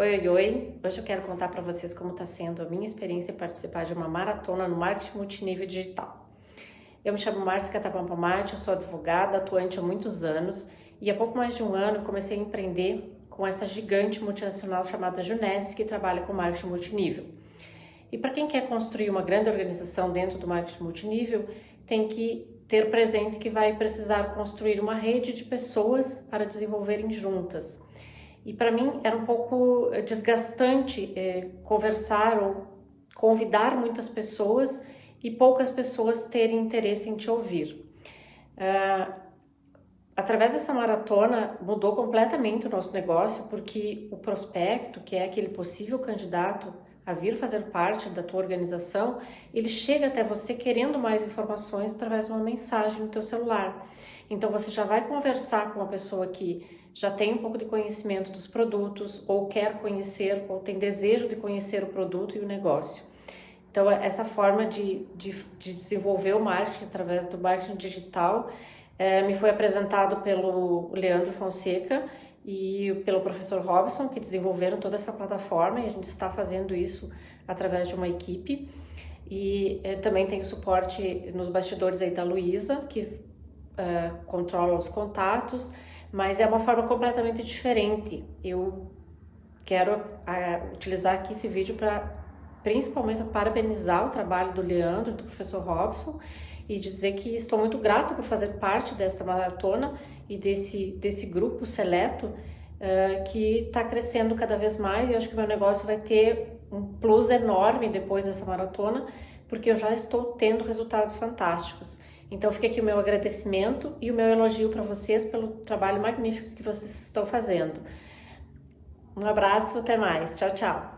Oi, oi, oi! Hoje eu quero contar para vocês como está sendo a minha experiência em participar de uma maratona no marketing multinível digital. Eu me chamo Márcia Catapampamate, eu sou advogada, atuante há muitos anos e há pouco mais de um ano comecei a empreender com essa gigante multinacional chamada Juness, que trabalha com marketing multinível. E para quem quer construir uma grande organização dentro do marketing multinível, tem que ter presente que vai precisar construir uma rede de pessoas para desenvolverem juntas e para mim era um pouco desgastante é, conversar ou convidar muitas pessoas e poucas pessoas terem interesse em te ouvir. Uh, através dessa maratona mudou completamente o nosso negócio porque o prospecto, que é aquele possível candidato a vir fazer parte da tua organização, ele chega até você querendo mais informações através de uma mensagem no teu celular. Então você já vai conversar com uma pessoa que já tem um pouco de conhecimento dos produtos ou quer conhecer ou tem desejo de conhecer o produto e o negócio. Então essa forma de, de, de desenvolver o marketing através do marketing digital é, me foi apresentado pelo Leandro Fonseca e pelo professor Robson, que desenvolveram toda essa plataforma e a gente está fazendo isso através de uma equipe. E é, também tem o suporte nos bastidores aí da Luísa, que uh, controla os contatos, mas é uma forma completamente diferente. Eu quero uh, utilizar aqui esse vídeo para principalmente parabenizar o trabalho do Leandro, do professor Robson, e dizer que estou muito grata por fazer parte dessa maratona e desse, desse grupo seleto uh, que está crescendo cada vez mais e acho que meu negócio vai ter um plus enorme depois dessa maratona, porque eu já estou tendo resultados fantásticos. Então fica aqui o meu agradecimento e o meu elogio para vocês pelo trabalho magnífico que vocês estão fazendo. Um abraço, até mais. Tchau, tchau.